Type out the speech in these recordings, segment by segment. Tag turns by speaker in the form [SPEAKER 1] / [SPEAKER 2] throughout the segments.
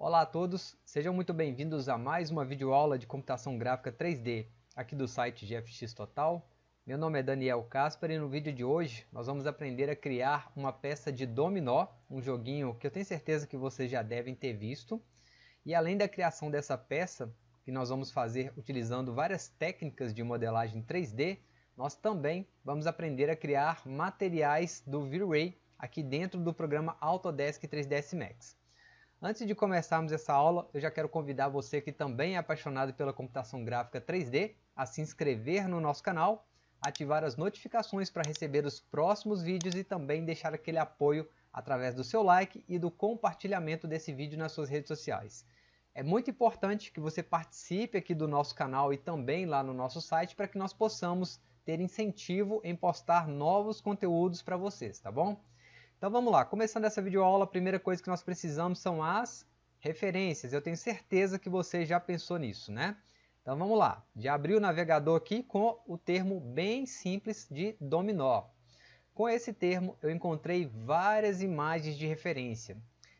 [SPEAKER 1] Olá a todos, sejam muito bem-vindos a mais uma videoaula de computação gráfica 3D aqui do site GFX Total. Meu nome é Daniel Casper e no vídeo de hoje nós vamos aprender a criar uma peça de dominó, um joguinho que eu tenho certeza que vocês já devem ter visto. E além da criação dessa peça, que nós vamos fazer utilizando várias técnicas de modelagem 3D, nós também vamos aprender a criar materiais do V-Ray aqui dentro do programa Autodesk 3ds Max. Antes de começarmos essa aula, eu já quero convidar você que também é apaixonado pela computação gráfica 3D a se inscrever no nosso canal, ativar as notificações para receber os próximos vídeos e também deixar aquele apoio através do seu like e do compartilhamento desse vídeo nas suas redes sociais. É muito importante que você participe aqui do nosso canal e também lá no nosso site para que nós possamos ter incentivo em postar novos conteúdos para vocês, tá bom? Então vamos lá, começando essa videoaula, a primeira coisa que nós precisamos são as referências. Eu tenho certeza que você já pensou nisso, né? Então vamos lá, já abri o navegador aqui com o termo bem simples de dominó. Com esse termo eu encontrei várias imagens de referência.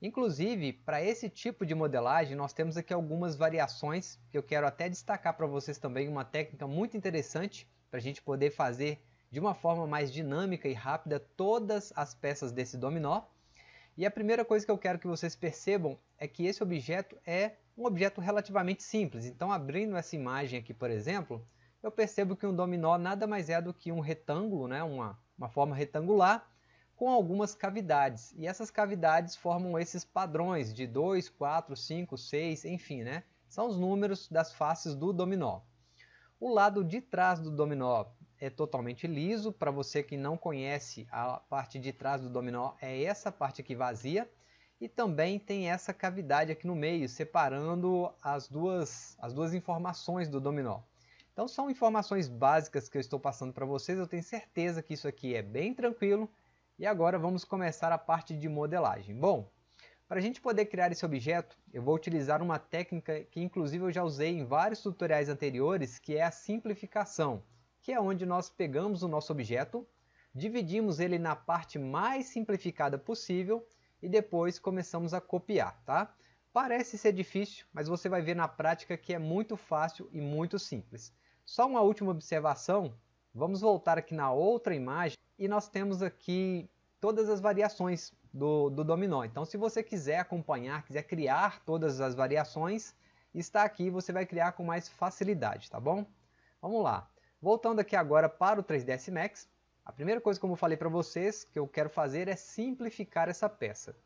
[SPEAKER 1] Inclusive, para esse tipo de modelagem, nós temos aqui algumas variações que eu quero até destacar para vocês também, uma técnica muito interessante para a gente poder fazer de uma forma mais dinâmica e rápida todas as peças desse dominó. E a primeira coisa que eu quero que vocês percebam é que esse objeto é um objeto relativamente simples. Então abrindo essa imagem aqui, por exemplo, eu percebo que um dominó nada mais é do que um retângulo, né? uma, uma forma retangular, com algumas cavidades. E essas cavidades formam esses padrões de 2, 4, 5, 6, enfim, né? São os números das faces do dominó. O lado de trás do dominó é totalmente liso. Para você que não conhece, a parte de trás do dominó é essa parte aqui vazia. E também tem essa cavidade aqui no meio, separando as duas, as duas informações do dominó. Então são informações básicas que eu estou passando para vocês. Eu tenho certeza que isso aqui é bem tranquilo. E agora vamos começar a parte de modelagem. Bom, para a gente poder criar esse objeto, eu vou utilizar uma técnica que inclusive eu já usei em vários tutoriais anteriores, que é a simplificação, que é onde nós pegamos o nosso objeto, dividimos ele na parte mais simplificada possível e depois começamos a copiar, tá? Parece ser difícil, mas você vai ver na prática que é muito fácil e muito simples. Só uma última observação, vamos voltar aqui na outra imagem e nós temos aqui todas as variações do, do dominó. Então se você quiser acompanhar, quiser criar todas as variações, está aqui você vai criar com mais facilidade, tá bom? Vamos lá. Voltando aqui agora para o 3ds Max, a primeira coisa como eu falei para vocês que eu quero fazer é simplificar essa peça.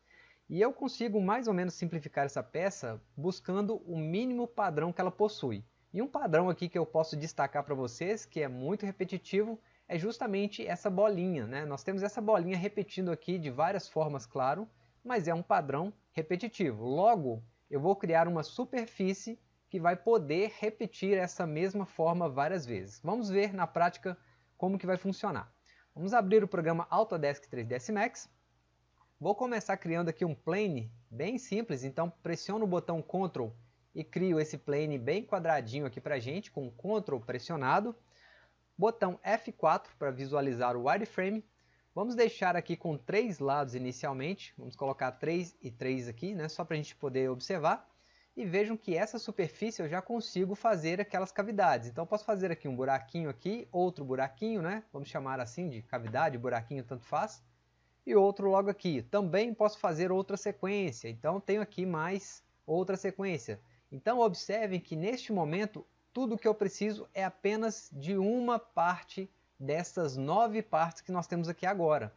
[SPEAKER 1] E eu consigo mais ou menos simplificar essa peça buscando o mínimo padrão que ela possui. E um padrão aqui que eu posso destacar para vocês, que é muito repetitivo, é justamente essa bolinha. Né? Nós temos essa bolinha repetindo aqui de várias formas, claro, mas é um padrão repetitivo. Logo, eu vou criar uma superfície que vai poder repetir essa mesma forma várias vezes. Vamos ver na prática como que vai funcionar. Vamos abrir o programa Autodesk 3ds Max. Vou começar criando aqui um plane bem simples, então pressiono o botão Ctrl e crio esse plane bem quadradinho aqui para gente, com Ctrl pressionado. Botão F4 para visualizar o wireframe. Vamos deixar aqui com três lados inicialmente. Vamos colocar 3 e 3 aqui, né, só para a gente poder observar. E vejam que essa superfície eu já consigo fazer aquelas cavidades. Então eu posso fazer aqui um buraquinho aqui, outro buraquinho, né? Vamos chamar assim de cavidade, buraquinho tanto faz. E outro logo aqui. Também posso fazer outra sequência. Então tenho aqui mais outra sequência. Então observem que neste momento tudo que eu preciso é apenas de uma parte dessas nove partes que nós temos aqui agora.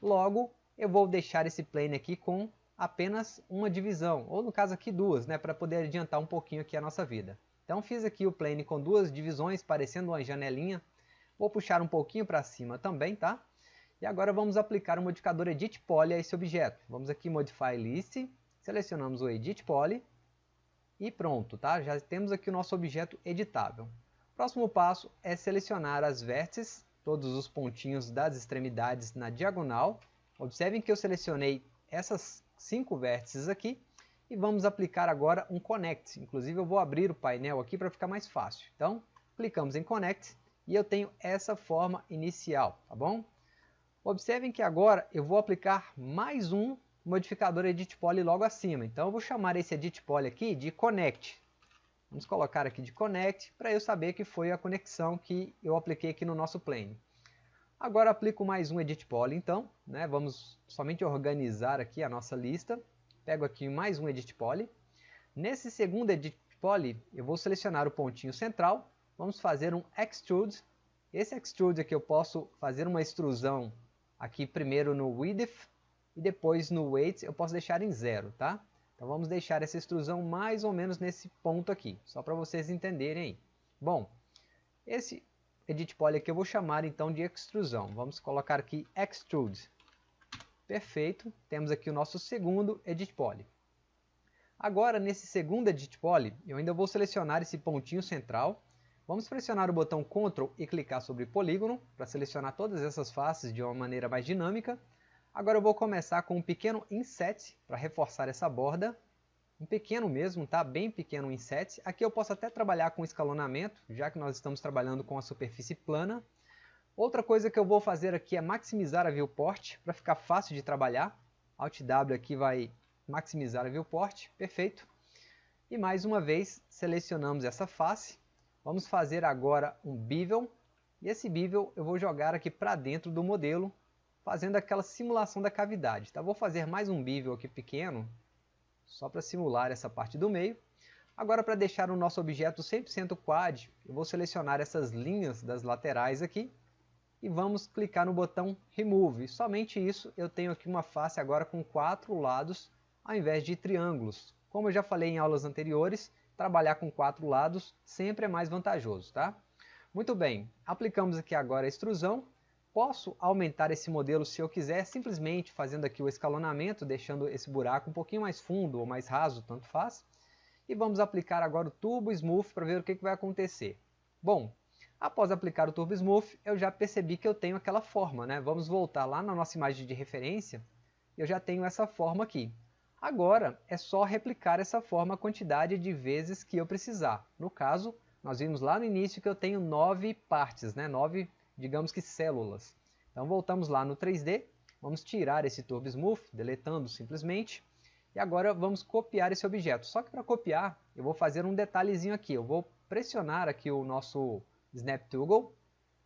[SPEAKER 1] Logo, eu vou deixar esse plane aqui com apenas uma divisão, ou no caso aqui duas, né, para poder adiantar um pouquinho aqui a nossa vida. Então fiz aqui o plane com duas divisões, parecendo uma janelinha. Vou puxar um pouquinho para cima também, tá? E agora vamos aplicar o modificador Edit Poly a esse objeto. Vamos aqui Modify List, selecionamos o Edit Poly, e pronto, tá? Já temos aqui o nosso objeto editável. Próximo passo é selecionar as vértices, todos os pontinhos das extremidades na diagonal. Observem que eu selecionei essas cinco vértices aqui e vamos aplicar agora um Connect. Inclusive eu vou abrir o painel aqui para ficar mais fácil. Então, clicamos em Connect e eu tenho essa forma inicial, tá bom? Observem que agora eu vou aplicar mais um modificador Edit Poly logo acima. Então eu vou chamar esse Edit Poly aqui de Connect. Vamos colocar aqui de Connect para eu saber que foi a conexão que eu apliquei aqui no nosso plane. Agora aplico mais um Edit Poly então, né? vamos somente organizar aqui a nossa lista. Pego aqui mais um Edit Poly. Nesse segundo Edit Poly, eu vou selecionar o pontinho central, vamos fazer um Extrude. Esse Extrude aqui eu posso fazer uma extrusão aqui primeiro no Width e depois no Weight eu posso deixar em zero, tá? Então vamos deixar essa extrusão mais ou menos nesse ponto aqui, só para vocês entenderem aí. Bom, esse Edit Poly aqui eu vou chamar então de extrusão. Vamos colocar aqui Extrude. Perfeito, temos aqui o nosso segundo Edit Poly. Agora, nesse segundo Edit Poly, eu ainda vou selecionar esse pontinho central. Vamos pressionar o botão Ctrl e clicar sobre Polígono, para selecionar todas essas faces de uma maneira mais dinâmica. Agora eu vou começar com um pequeno inset, para reforçar essa borda. Um pequeno mesmo, tá? Bem pequeno inset. Aqui eu posso até trabalhar com escalonamento, já que nós estamos trabalhando com a superfície plana. Outra coisa que eu vou fazer aqui é maximizar a viewport, para ficar fácil de trabalhar. Alt W aqui vai maximizar a viewport, perfeito. E mais uma vez, selecionamos essa face. Vamos fazer agora um bevel. E esse bevel eu vou jogar aqui para dentro do modelo, fazendo aquela simulação da cavidade. Tá? Vou fazer mais um bevel aqui pequeno, só para simular essa parte do meio. Agora, para deixar o nosso objeto 100% quad, eu vou selecionar essas linhas das laterais aqui e vamos clicar no botão Remove. somente isso eu tenho aqui uma face agora com quatro lados ao invés de triângulos. Como eu já falei em aulas anteriores, trabalhar com quatro lados sempre é mais vantajoso, tá? Muito bem, aplicamos aqui agora a extrusão. Posso aumentar esse modelo se eu quiser, simplesmente fazendo aqui o escalonamento, deixando esse buraco um pouquinho mais fundo ou mais raso, tanto faz. E vamos aplicar agora o Turbo Smooth para ver o que, que vai acontecer. Bom, após aplicar o Turbo Smooth, eu já percebi que eu tenho aquela forma. Né? Vamos voltar lá na nossa imagem de referência, eu já tenho essa forma aqui. Agora é só replicar essa forma a quantidade de vezes que eu precisar. No caso, nós vimos lá no início que eu tenho nove partes, né? nove, digamos que células. Então voltamos lá no 3D, vamos tirar esse Turbo Smooth, deletando simplesmente. E agora vamos copiar esse objeto. Só que para copiar, eu vou fazer um detalhezinho aqui. Eu vou pressionar aqui o nosso Snap Toggle.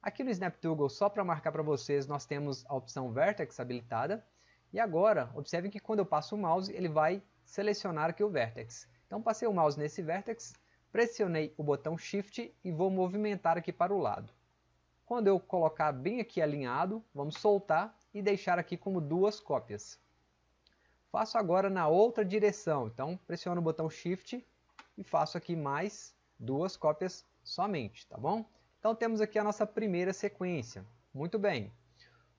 [SPEAKER 1] Aqui no Snap Toggle, só para marcar para vocês, nós temos a opção Vertex habilitada. E agora, observem que quando eu passo o mouse, ele vai selecionar aqui o Vertex. Então passei o mouse nesse Vertex, pressionei o botão Shift e vou movimentar aqui para o lado. Quando eu colocar bem aqui alinhado, vamos soltar e deixar aqui como duas cópias. Faço agora na outra direção, então pressiono o botão Shift e faço aqui mais duas cópias somente, tá bom? Então temos aqui a nossa primeira sequência. Muito bem.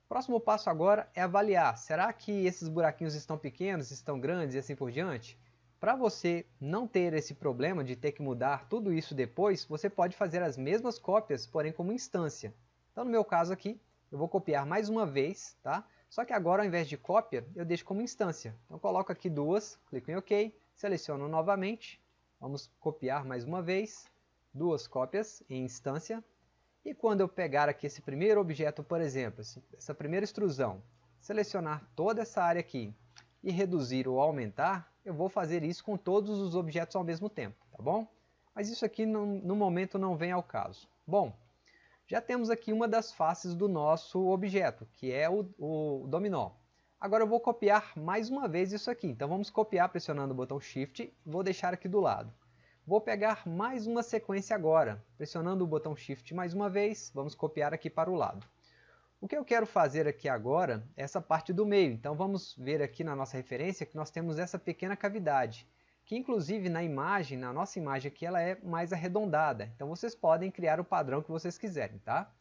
[SPEAKER 1] Próximo passo agora é avaliar, será que esses buraquinhos estão pequenos, estão grandes e assim por diante? Para você não ter esse problema de ter que mudar tudo isso depois, você pode fazer as mesmas cópias, porém como instância. Então no meu caso aqui, eu vou copiar mais uma vez, tá? Só que agora ao invés de cópia, eu deixo como instância. Então coloco aqui duas, clico em OK, seleciono novamente, vamos copiar mais uma vez, duas cópias em instância, e quando eu pegar aqui esse primeiro objeto, por exemplo, essa primeira extrusão, selecionar toda essa área aqui e reduzir ou aumentar, eu vou fazer isso com todos os objetos ao mesmo tempo, tá bom? Mas isso aqui no, no momento não vem ao caso. Bom, já temos aqui uma das faces do nosso objeto, que é o, o dominó. Agora eu vou copiar mais uma vez isso aqui. Então vamos copiar pressionando o botão Shift vou deixar aqui do lado. Vou pegar mais uma sequência agora, pressionando o botão Shift mais uma vez, vamos copiar aqui para o lado. O que eu quero fazer aqui agora é essa parte do meio, então vamos ver aqui na nossa referência que nós temos essa pequena cavidade, que inclusive na imagem, na nossa imagem aqui, ela é mais arredondada, então vocês podem criar o padrão que vocês quiserem, tá?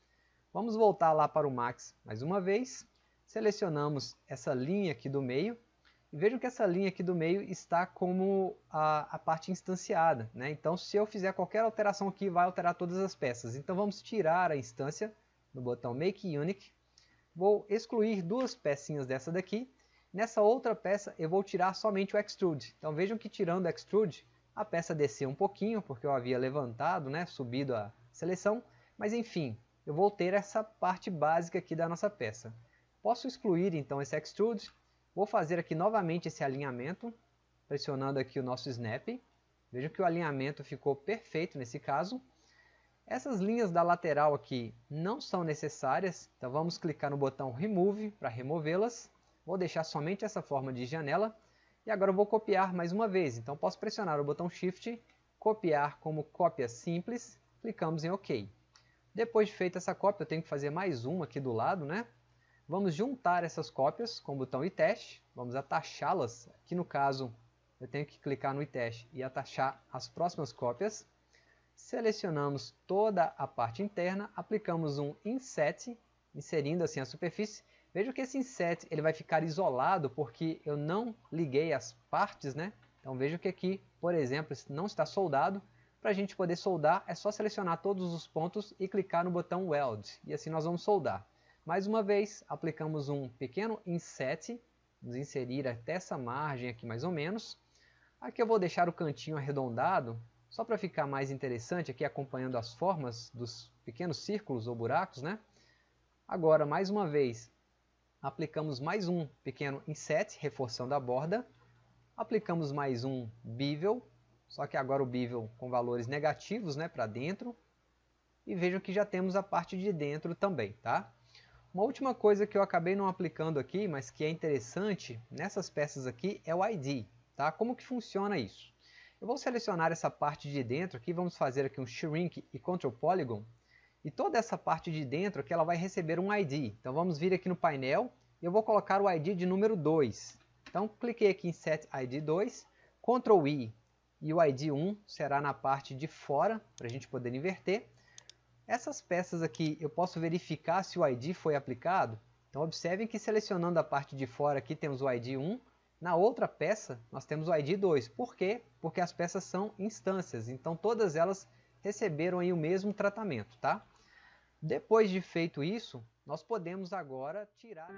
[SPEAKER 1] Vamos voltar lá para o Max mais uma vez, selecionamos essa linha aqui do meio, e vejam que essa linha aqui do meio está como a, a parte instanciada. Né? Então, se eu fizer qualquer alteração aqui, vai alterar todas as peças. Então, vamos tirar a instância no botão Make Unique. Vou excluir duas pecinhas dessa daqui. Nessa outra peça, eu vou tirar somente o Extrude. Então, vejam que tirando o Extrude, a peça desceu um pouquinho, porque eu havia levantado, né, subido a seleção. Mas, enfim, eu vou ter essa parte básica aqui da nossa peça. Posso excluir, então, esse Extrude Vou fazer aqui novamente esse alinhamento, pressionando aqui o nosso snap. Veja que o alinhamento ficou perfeito nesse caso. Essas linhas da lateral aqui não são necessárias, então vamos clicar no botão Remove para removê-las. Vou deixar somente essa forma de janela. E agora eu vou copiar mais uma vez, então posso pressionar o botão Shift, copiar como cópia simples, clicamos em OK. Depois de feita essa cópia, eu tenho que fazer mais uma aqui do lado, né? Vamos juntar essas cópias com o botão iTest, vamos atachá-las. Aqui no caso, eu tenho que clicar no iTest e atachar as próximas cópias. Selecionamos toda a parte interna, aplicamos um Inset, inserindo assim a superfície. Veja que esse Inset ele vai ficar isolado porque eu não liguei as partes, né? Então veja que aqui, por exemplo, não está soldado. Para a gente poder soldar, é só selecionar todos os pontos e clicar no botão Weld. E assim nós vamos soldar. Mais uma vez, aplicamos um pequeno inset, vamos inserir até essa margem aqui mais ou menos. Aqui eu vou deixar o cantinho arredondado, só para ficar mais interessante aqui acompanhando as formas dos pequenos círculos ou buracos, né? Agora, mais uma vez, aplicamos mais um pequeno inset, reforçando a borda. Aplicamos mais um bevel, só que agora o bevel com valores negativos né, para dentro. E vejam que já temos a parte de dentro também, tá? Uma última coisa que eu acabei não aplicando aqui, mas que é interessante nessas peças aqui é o ID, tá? Como que funciona isso? Eu vou selecionar essa parte de dentro aqui, vamos fazer aqui um Shrink e Control Polygon, e toda essa parte de dentro aqui ela vai receber um ID. Então vamos vir aqui no painel, e eu vou colocar o ID de número 2. Então cliquei aqui em Set ID 2, Ctrl I e o ID 1 será na parte de fora, para a gente poder inverter. Essas peças aqui eu posso verificar se o ID foi aplicado. Então observem que selecionando a parte de fora aqui temos o ID 1, na outra peça nós temos o ID 2. Por quê? Porque as peças são instâncias, então todas elas receberam aí o mesmo tratamento. Tá? Depois de feito isso, nós podemos agora tirar...